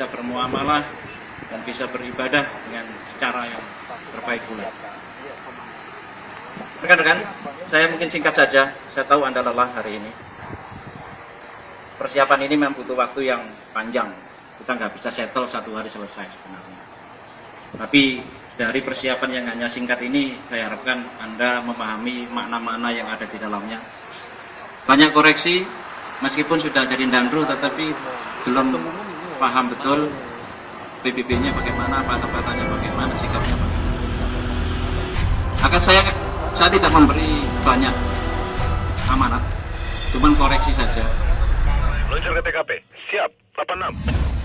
bisa bermuamalah dan bisa beribadah dengan cara yang terbaik pula. Rekan-rekan, saya mungkin singkat saja. Saya tahu Anda lelah hari ini. Persiapan ini memang butuh waktu yang panjang. Kita nggak bisa settle satu hari selesai sebenarnya. Tapi dari persiapan yang hanya singkat ini, saya harapkan Anda memahami makna-makna yang ada di dalamnya. Banyak koreksi, meskipun sudah jadi dandru, tetapi belum paham betul PBB-nya bagaimana, patah-patahnya bagaimana, sikapnya bagaimana. Akan saya saya tidak memberi banyak amanat, cuman koreksi saja. Meluncur ke TKP. Siap, 86.